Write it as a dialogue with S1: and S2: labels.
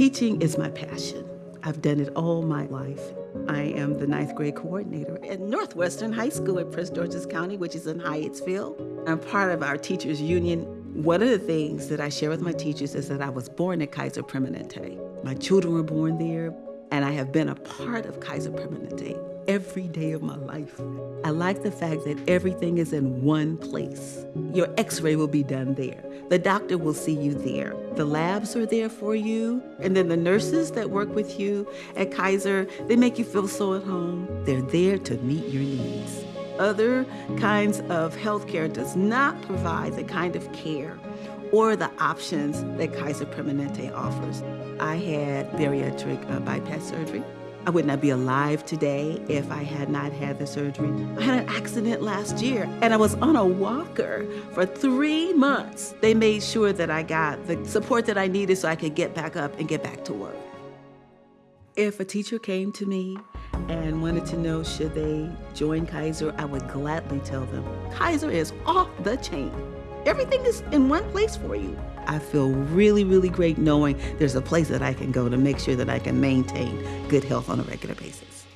S1: Teaching is my passion. I've done it all my life. I am the ninth grade coordinator at Northwestern High School in Prince George's County, which is in Hyattsville. I'm part of our teachers union. One of the things that I share with my teachers is that I was born at Kaiser Permanente. My children were born there, and I have been a part of Kaiser Permanente every day of my life. I like the fact that everything is in one place. Your x-ray will be done there. The doctor will see you there. The labs are there for you. And then the nurses that work with you at Kaiser, they make you feel so at home. They're there to meet your needs. Other kinds of healthcare does not provide the kind of care or the options that Kaiser Permanente offers. I had bariatric uh, bypass surgery. I would not be alive today if I had not had the surgery. I had an accident last year and I was on a walker for three months. They made sure that I got the support that I needed so I could get back up and get back to work. If a teacher came to me and wanted to know should they join Kaiser, I would gladly tell them, Kaiser is off the chain. Everything is in one place for you. I feel really, really great knowing there's a place that I can go to make sure that I can maintain good health on a regular basis.